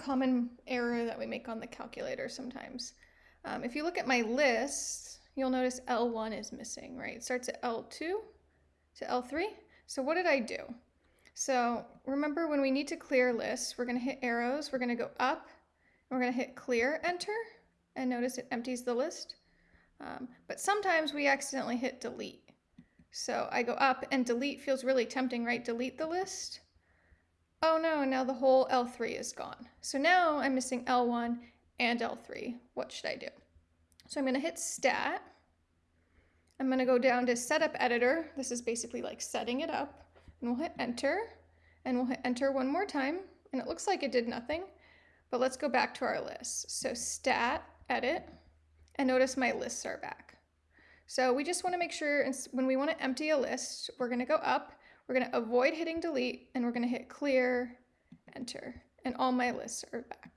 common error that we make on the calculator sometimes. Um, if you look at my list, you'll notice L1 is missing, right? It starts at L2 to L3. So what did I do? So remember when we need to clear lists, we're gonna hit arrows, we're gonna go up, we're gonna hit clear, enter, and notice it empties the list. Um, but sometimes we accidentally hit delete. So I go up and delete feels really tempting, right? Delete the list. Oh now the whole L3 is gone. So now I'm missing L1 and L3. What should I do? So I'm gonna hit stat. I'm gonna go down to setup editor. This is basically like setting it up. And we'll hit enter. And we'll hit enter one more time. And it looks like it did nothing. But let's go back to our list. So stat, edit, and notice my lists are back. So we just wanna make sure when we wanna empty a list, we're gonna go up, we're gonna avoid hitting delete, and we're gonna hit clear, enter, and all my lists are back.